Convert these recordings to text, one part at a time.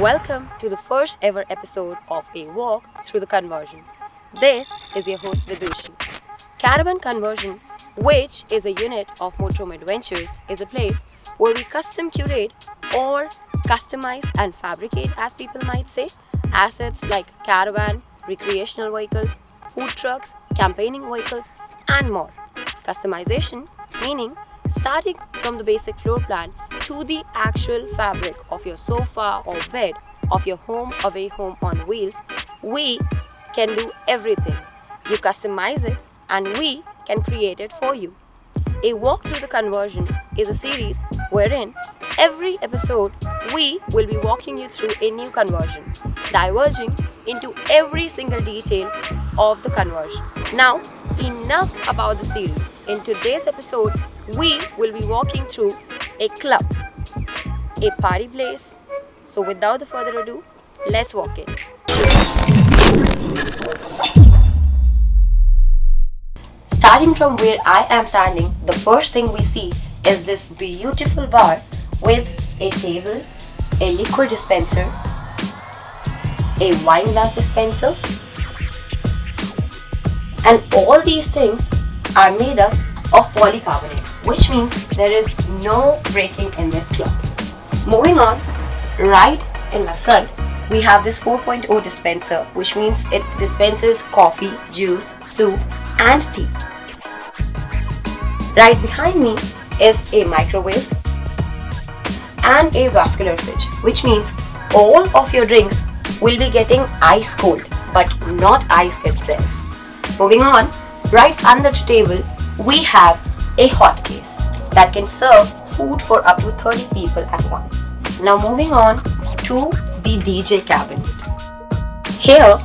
Welcome to the first ever episode of A Walk Through the Conversion. This is your host Vidushi. Caravan Conversion, which is a unit of Motorhome Adventures, is a place where we custom curate or customize and fabricate, as people might say, assets like caravan, recreational vehicles, food trucks, campaigning vehicles, and more. Customization meaning starting from the basic floor plan to the actual fabric of your sofa or bed of your home away home on wheels, we can do everything. You customize it and we can create it for you. A Walk Through the Conversion is a series wherein every episode we will be walking you through a new conversion, diverging into every single detail of the conversion. Now, enough about the series. In today's episode, we will be walking through a club, a party place. So without the further ado, let's walk in. Starting from where I am standing, the first thing we see is this beautiful bar with a table, a liquor dispenser, a wine glass dispenser, and all these things are made up of polycarbonate, which means there is no breaking in this club. Moving on, right in my front, we have this 4.0 dispenser, which means it dispenses coffee, juice, soup, and tea. Right behind me is a microwave and a vascular fridge, which means all of your drinks will be getting ice cold, but not ice itself. Moving on, right under the table, we have a hot case that can serve food for up to 30 people at once. Now moving on to the DJ cabinet. Here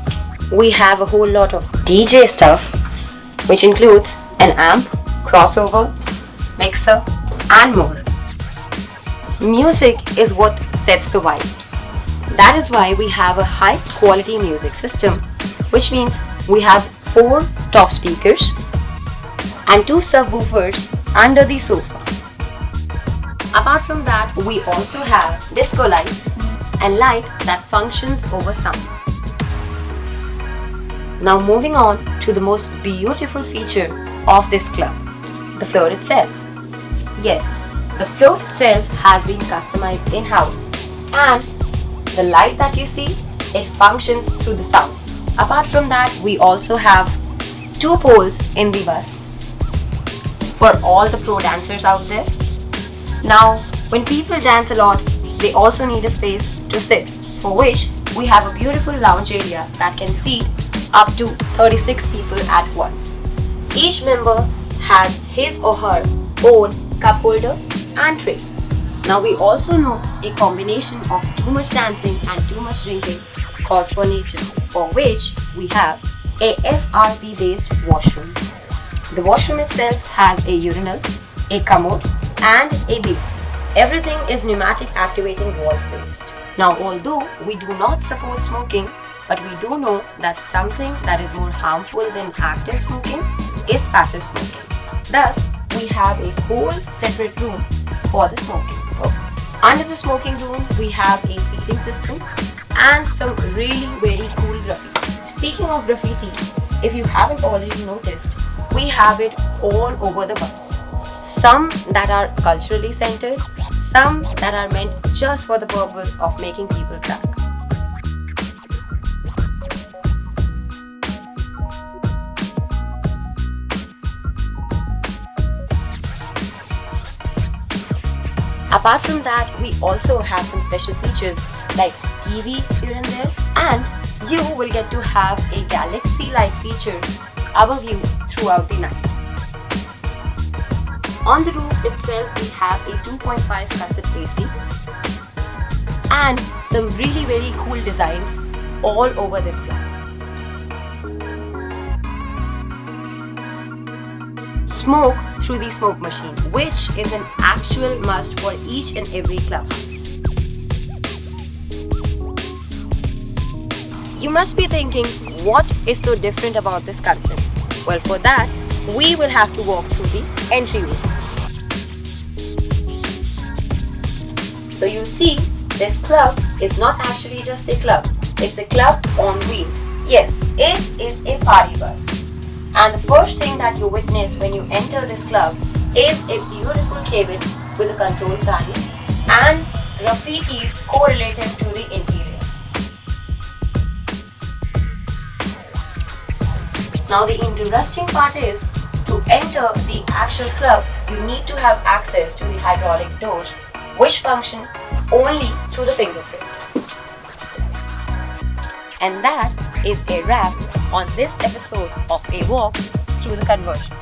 we have a whole lot of DJ stuff which includes an amp, crossover, mixer and more. Music is what sets the vibe. That is why we have a high quality music system which means we have 4 top speakers and 2 subwoofers under the sofa. Apart from that, we also have disco lights and light that functions over sound. Now moving on to the most beautiful feature of this club, the floor itself. Yes, the floor itself has been customized in-house and the light that you see, it functions through the sound. Apart from that, we also have two poles in the bus for all the pro dancers out there. Now, when people dance a lot, they also need a space to sit, for which we have a beautiful lounge area that can seat up to 36 people at once. Each member has his or her own cup holder and tray. Now we also know a combination of too much dancing and too much drinking nature, for which we have a FRP based washroom. The washroom itself has a urinal, a commode and a basin. Everything is pneumatic activating valve based. Now although we do not support smoking, but we do know that something that is more harmful than active smoking is passive smoking. Thus, we have a whole separate room for the smoking purpose. Under the smoking room, we have a seating system and some really very cool graffiti. Speaking of graffiti, if you haven't already noticed, we have it all over the bus. Some that are culturally centered, some that are meant just for the purpose of making people crack. Apart from that, we also have some special features like TV here and there and you will get to have a galaxy light feature above you throughout the night. On the roof itself, we have a 2.5 cassette AC and some really very cool designs all over this club. Smoke through the smoke machine, which is an actual must for each and every clubhouse. You must be thinking, what is so different about this concept? Well, for that, we will have to walk through the entryway. So you see, this club is not actually just a club, it's a club on wheels. Yes, it is a party bus. And the first thing that you witness when you enter this club is a beautiful cabin with a control panel and graffitis correlated to the interior. Now the interesting part is to enter the actual club you need to have access to the hydraulic doors which function only through the fingerprint. And that is a wrap on this episode of A Walk Through the Conversion.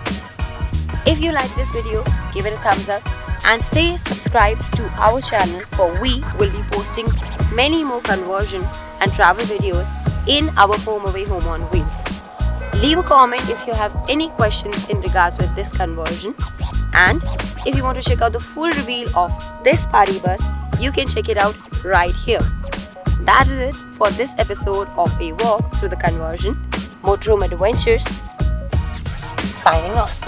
If you like this video, give it a thumbs up and stay subscribed to our channel for we will be posting many more conversion and travel videos in our HomeAway Home on Wheels. Leave a comment if you have any questions in regards with this conversion and if you want to check out the full reveal of this party bus, you can check it out right here. That is it for this episode of A Walk Through the Conversion Motorhome Adventures. Signing off.